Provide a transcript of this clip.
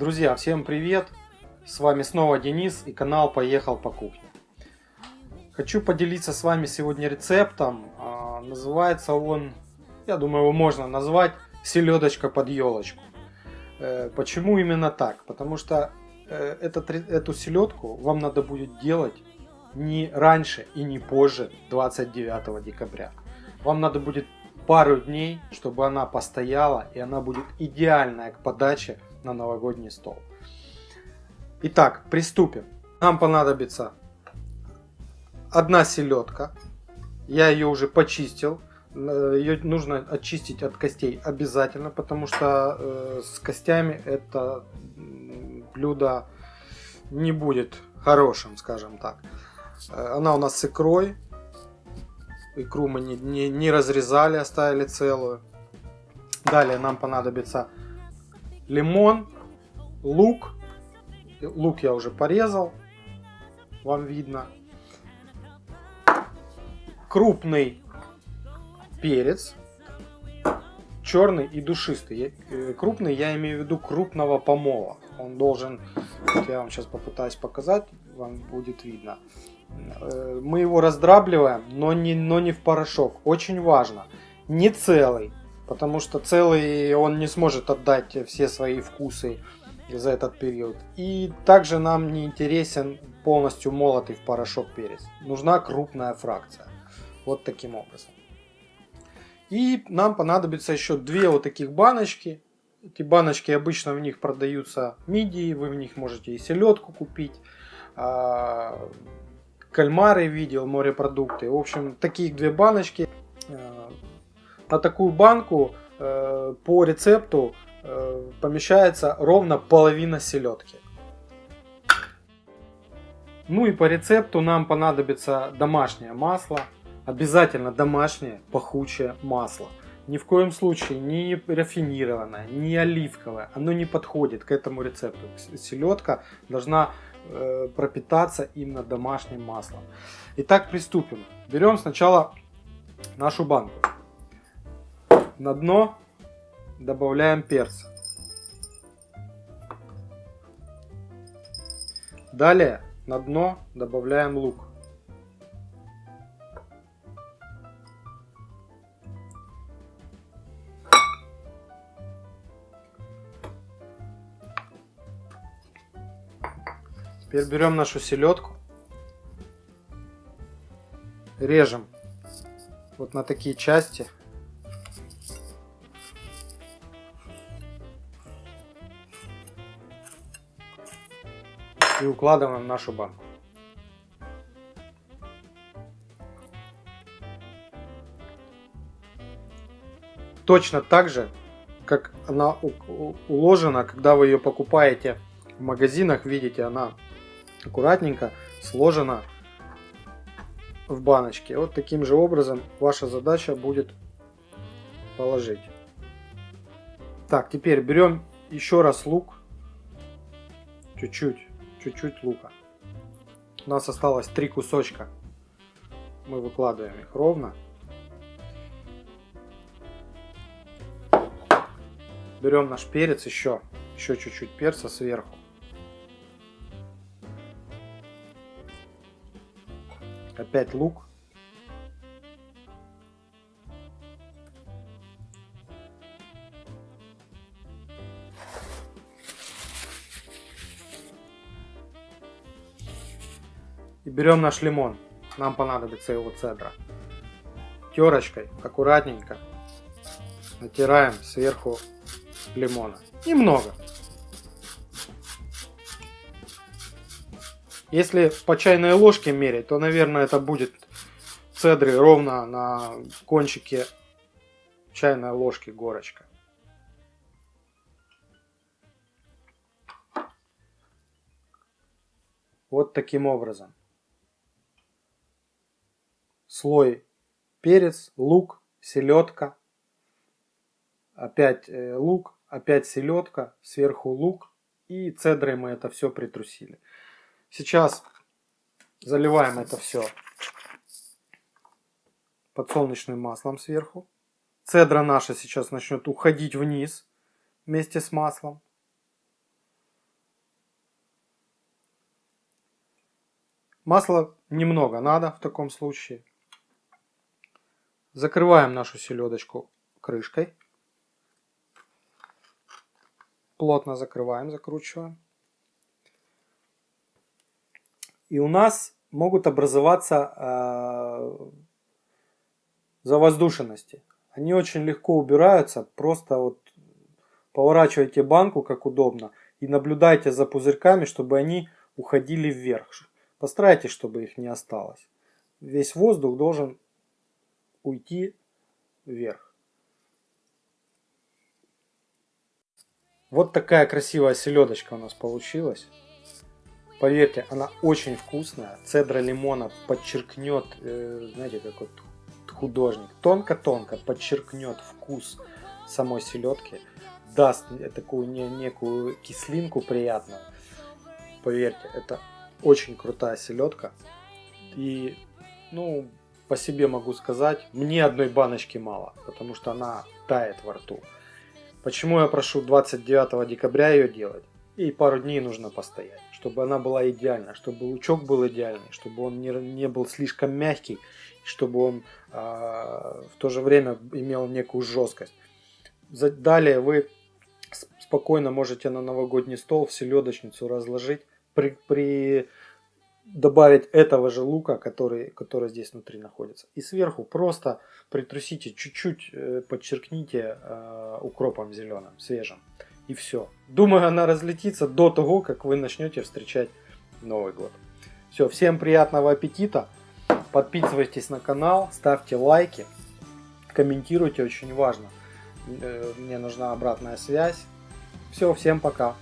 Друзья, всем привет! С вами снова Денис и канал Поехал по кухне. Хочу поделиться с вами сегодня рецептом. А, называется он, я думаю, его можно назвать селедочка под елочку. Э, почему именно так? Потому что э, этот, эту селедку вам надо будет делать не раньше и не позже 29 декабря. Вам надо будет пару дней, чтобы она постояла и она будет идеальная к подаче на новогодний стол. Итак, приступим. Нам понадобится одна селедка. Я ее уже почистил. Э, ее нужно очистить от костей обязательно, потому что э, с костями это блюдо не будет хорошим, скажем так. Э, она у нас с икрой. Икру мы не, не, не разрезали, оставили целую. Далее нам понадобится лимон, лук. Лук я уже порезал, вам видно. Крупный перец, черный и душистый. Э, крупный я имею в виду крупного помола. Он должен, вот я вам сейчас попытаюсь показать, вам будет видно. Э, мы его раздрабливаем, но не, но не в порошок. Очень важно, не целый. Потому что целый он не сможет отдать все свои вкусы за этот период. И также нам не интересен полностью молотый в порошок перец. Нужна крупная фракция. Вот таким образом. И нам понадобится еще две вот таких баночки. Эти баночки обычно в них продаются мидии, вы в них можете и селедку купить. А, кальмары видел, морепродукты. В общем, такие две баночки. На такую банку э, по рецепту э, помещается ровно половина селедки. Ну и по рецепту нам понадобится домашнее масло. Обязательно домашнее пахучее масло. Ни в коем случае не рафинированное, не оливковое. Оно не подходит к этому рецепту. Селедка должна э, пропитаться именно домашним маслом. Итак, приступим. Берем сначала нашу банку. На дно добавляем перца. Далее на дно добавляем лук. Теперь берем нашу селедку, режем вот на такие части – и укладываем нашу банку. Точно так же, как она уложена, когда вы ее покупаете в магазинах, видите, она аккуратненько сложена в баночке. Вот таким же образом ваша задача будет положить. Так, теперь берем еще раз лук, чуть-чуть чуть-чуть лука. У нас осталось три кусочка. Мы выкладываем их ровно. Берем наш перец еще, еще чуть-чуть перца сверху. Опять лук. И берем наш лимон. Нам понадобится его цедра. Терочкой аккуратненько натираем сверху лимона. Немного. Если по чайной ложке мерить, то, наверное, это будет цедры ровно на кончике чайной ложки горочка. Вот таким образом слой перец, лук, селедка, опять э, лук, опять селедка, сверху лук и цедрой мы это все притрусили. Сейчас заливаем это все подсолнечным маслом сверху. Цедра наша сейчас начнет уходить вниз вместе с маслом. Масла немного надо в таком случае. Закрываем нашу селедочку крышкой. Плотно закрываем, закручиваем. И у нас могут образоваться э, завоздушенности. Они очень легко убираются, просто вот поворачивайте банку как удобно и наблюдайте за пузырьками, чтобы они уходили вверх. Постарайтесь, чтобы их не осталось. Весь воздух должен уйти вверх. Вот такая красивая селедочка у нас получилась. Поверьте, она очень вкусная. Цедра лимона подчеркнет, э, знаете, как вот художник, тонко-тонко подчеркнет вкус самой селедки, даст такую не, некую кислинку приятную. Поверьте, это очень крутая селедка. И, ну, по себе могу сказать, мне одной баночки мало, потому что она тает во рту. Почему я прошу 29 декабря ее делать? И пару дней нужно постоять, чтобы она была идеальна, чтобы лучок был идеальный, чтобы он не, не был слишком мягкий, чтобы он э, в то же время имел некую жесткость. Далее вы спокойно можете на новогодний стол в селедочницу разложить, при, при добавить этого же лука, который, который здесь внутри находится. И сверху просто притрусите, чуть-чуть э, подчеркните э, укропом зеленым, свежим. И все. Думаю, она разлетится до того, как вы начнете встречать Новый год. Все, всем приятного аппетита. Подписывайтесь на канал, ставьте лайки, комментируйте, очень важно. Э, мне нужна обратная связь. Все, всем пока.